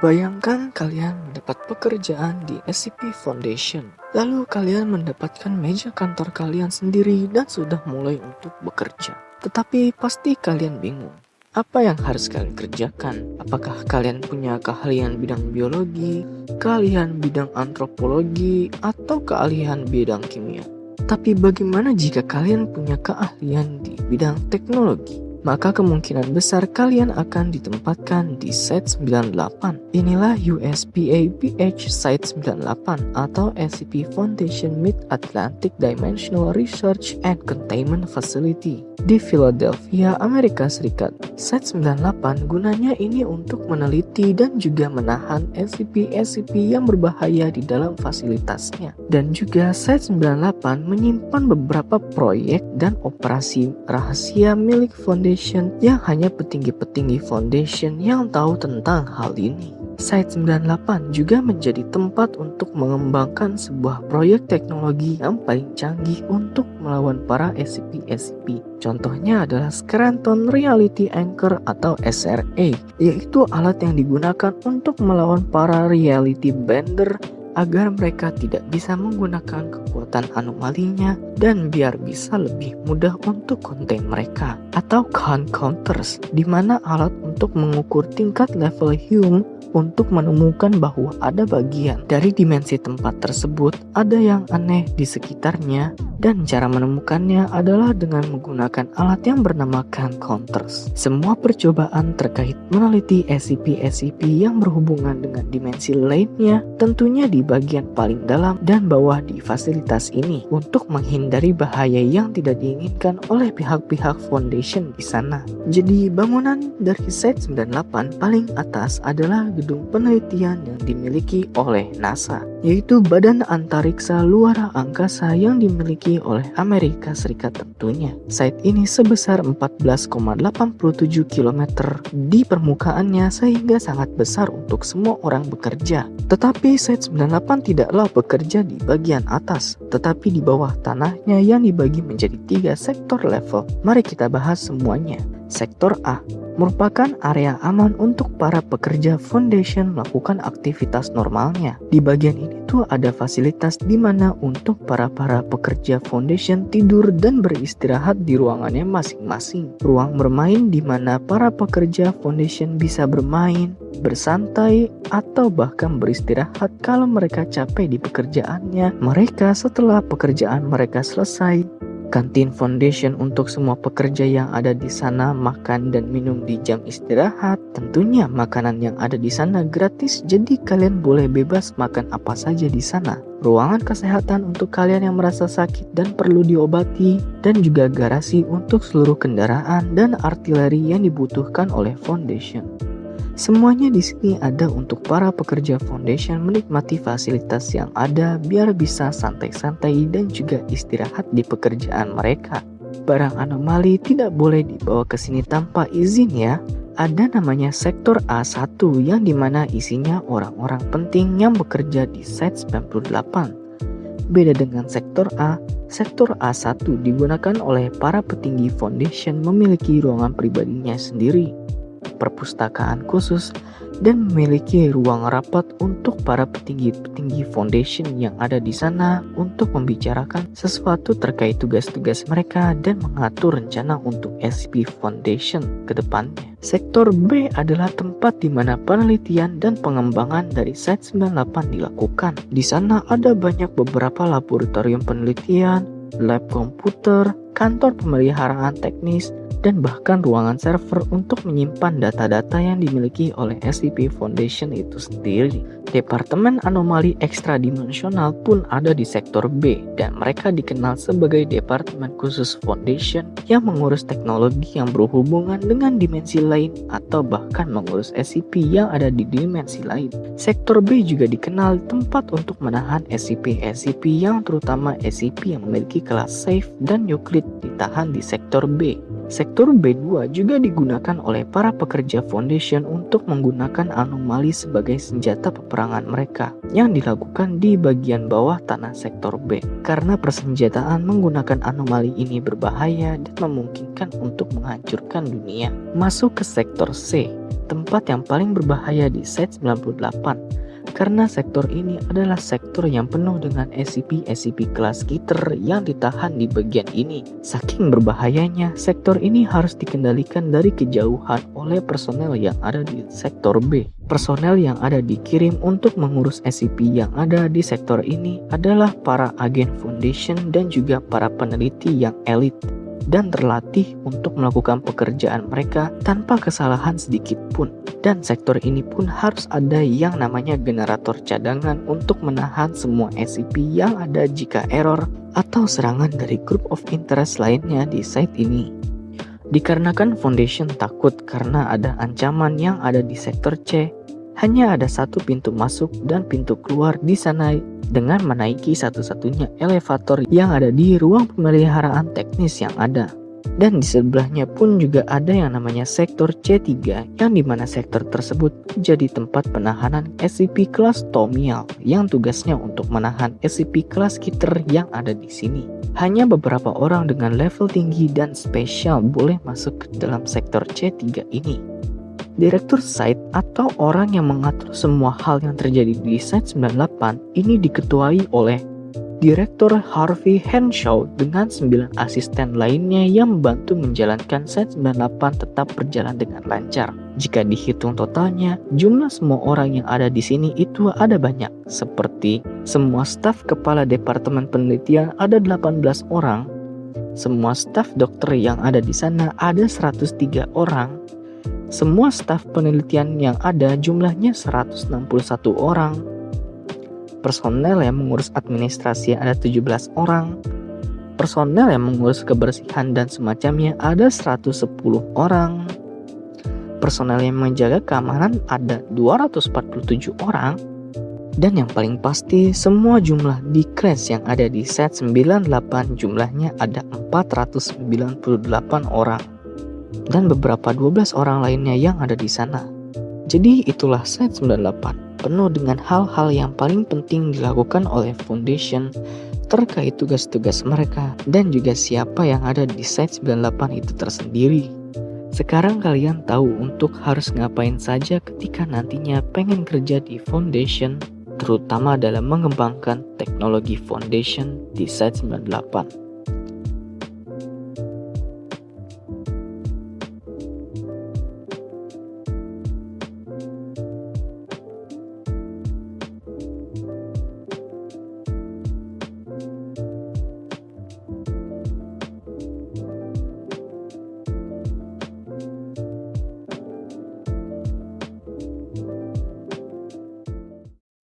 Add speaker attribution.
Speaker 1: Bayangkan kalian mendapat pekerjaan di SCP Foundation. Lalu kalian mendapatkan meja kantor kalian sendiri dan sudah mulai untuk bekerja. Tetapi pasti kalian bingung. Apa yang harus kalian kerjakan? Apakah kalian punya keahlian bidang biologi, keahlian bidang antropologi, atau keahlian bidang kimia? Tapi bagaimana jika kalian punya keahlian di bidang teknologi? Maka kemungkinan besar kalian akan ditempatkan di Site 98. Inilah USPA PH Site 98 atau SCP Foundation Mid-Atlantic Dimensional Research and Containment Facility di Philadelphia, Amerika Serikat. Site 98 gunanya ini untuk meneliti dan juga menahan SCP-SCP yang berbahaya di dalam fasilitasnya. Dan juga Site 98 menyimpan beberapa proyek dan operasi rahasia milik Foundation yang hanya petinggi-petinggi Foundation yang tahu tentang hal ini. Site 98 juga menjadi tempat untuk mengembangkan sebuah proyek teknologi yang paling canggih untuk melawan para SCP-SCP. Contohnya adalah Scranton Reality Anchor atau SRA, yaitu alat yang digunakan untuk melawan para reality bender agar mereka tidak bisa menggunakan kekuatan anomalinya dan biar bisa lebih mudah untuk konten mereka atau count counters di mana alat untuk mengukur tingkat level Hume untuk menemukan bahwa ada bagian dari dimensi tempat tersebut ada yang aneh di sekitarnya dan cara menemukannya adalah dengan menggunakan alat yang bernama counters. Semua percobaan terkait meneliti SCP-SCP yang berhubungan dengan dimensi lainnya tentunya di bagian paling dalam dan bawah di fasilitas ini untuk menghindari bahaya yang tidak diinginkan oleh pihak-pihak Foundation di sana. Jadi bangunan dari Site 98 paling atas adalah gedung penelitian yang dimiliki oleh NASA yaitu Badan Antariksa Luar Angkasa yang dimiliki oleh Amerika Serikat tentunya. Site ini sebesar 14,87 km di permukaannya sehingga sangat besar untuk semua orang bekerja. Tetapi Site 98 tidaklah bekerja di bagian atas, tetapi di bawah tanahnya yang dibagi menjadi tiga sektor level. Mari kita bahas semuanya. Sektor A merupakan area aman untuk para pekerja foundation melakukan aktivitas normalnya. Di bagian ini tuh ada fasilitas di mana untuk para-para pekerja foundation tidur dan beristirahat di ruangannya masing-masing. Ruang bermain di mana para pekerja foundation bisa bermain, bersantai, atau bahkan beristirahat kalau mereka capek di pekerjaannya. Mereka setelah pekerjaan mereka selesai Kantin Foundation untuk semua pekerja yang ada di sana makan dan minum di jam istirahat. Tentunya makanan yang ada di sana gratis jadi kalian boleh bebas makan apa saja di sana. Ruangan kesehatan untuk kalian yang merasa sakit dan perlu diobati dan juga garasi untuk seluruh kendaraan dan artileri yang dibutuhkan oleh Foundation. Semuanya di sini ada untuk para pekerja foundation menikmati fasilitas yang ada biar bisa santai-santai dan juga istirahat di pekerjaan mereka. Barang anomali tidak boleh dibawa ke sini tanpa izin ya. Ada namanya sektor A1 yang di mana isinya orang-orang penting yang bekerja di site 98. Beda dengan sektor A, sektor A1 digunakan oleh para petinggi foundation memiliki ruangan pribadinya sendiri perpustakaan khusus, dan memiliki ruang rapat untuk para petinggi-petinggi foundation yang ada di sana untuk membicarakan sesuatu terkait tugas-tugas mereka dan mengatur rencana untuk SCP Foundation ke depannya. Sektor B adalah tempat di mana penelitian dan pengembangan dari Site 98 dilakukan. Di sana ada banyak beberapa laboratorium penelitian, lab komputer, kantor pemeliharaan teknis, dan bahkan ruangan server untuk menyimpan data-data yang dimiliki oleh SCP Foundation itu sendiri. Departemen Anomali Ekstradimensional pun ada di sektor B dan mereka dikenal sebagai Departemen Khusus Foundation yang mengurus teknologi yang berhubungan dengan dimensi lain atau bahkan mengurus SCP yang ada di dimensi lain. Sektor B juga dikenal tempat untuk menahan SCP-SCP yang terutama SCP yang memiliki kelas safe dan nuklir ditahan di sektor B. Sektor B2 juga digunakan oleh para pekerja foundation untuk menggunakan anomali sebagai senjata peperangan mereka yang dilakukan di bagian bawah tanah sektor B. Karena persenjataan menggunakan anomali ini berbahaya dan memungkinkan untuk menghancurkan dunia. Masuk ke sektor C. tempat yang paling berbahaya di Site 98 karena sektor ini adalah sektor yang penuh dengan SCP-SCP kelas Skitter yang ditahan di bagian ini. Saking berbahayanya, sektor ini harus dikendalikan dari kejauhan oleh personel yang ada di sektor B. Personel yang ada dikirim untuk mengurus SCP yang ada di sektor ini adalah para agen Foundation dan juga para peneliti yang elit dan terlatih untuk melakukan pekerjaan mereka tanpa kesalahan sedikit pun. Dan sektor ini pun harus ada yang namanya generator cadangan untuk menahan semua SCP yang ada jika error atau serangan dari group of interest lainnya di site ini. Dikarenakan Foundation takut karena ada ancaman yang ada di sektor C, hanya ada satu pintu masuk dan pintu keluar di sana dengan menaiki satu-satunya elevator yang ada di ruang pemeliharaan teknis yang ada. Dan di sebelahnya pun juga ada yang namanya sektor C3 yang di mana sektor tersebut jadi tempat penahanan SCP kelas Tomial yang tugasnya untuk menahan SCP kelas Kiter yang ada di sini. Hanya beberapa orang dengan level tinggi dan spesial boleh masuk ke dalam sektor C3 ini. Direktur site atau orang yang mengatur semua hal yang terjadi di Site 98 ini diketuai oleh Direktur Harvey Henshaw dengan 9 asisten lainnya yang membantu menjalankan Site 98 tetap berjalan dengan lancar. Jika dihitung totalnya, jumlah semua orang yang ada di sini itu ada banyak, seperti semua staf kepala departemen penelitian ada 18 orang, semua staf dokter yang ada di sana ada 103 orang, semua staf penelitian yang ada jumlahnya 161 orang. Personel yang mengurus administrasi ada 17 orang. Personel yang mengurus kebersihan dan semacamnya ada 110 orang. Personel yang menjaga keamanan ada 247 orang. Dan yang paling pasti, semua jumlah di crash yang ada di set 98 jumlahnya ada 498 orang dan beberapa 12 orang lainnya yang ada di sana. Jadi itulah Site 98, penuh dengan hal-hal yang paling penting dilakukan oleh Foundation terkait tugas-tugas mereka dan juga siapa yang ada di Site 98 itu tersendiri. Sekarang kalian tahu untuk harus ngapain saja ketika nantinya pengen kerja di Foundation, terutama dalam mengembangkan teknologi Foundation di Site 98.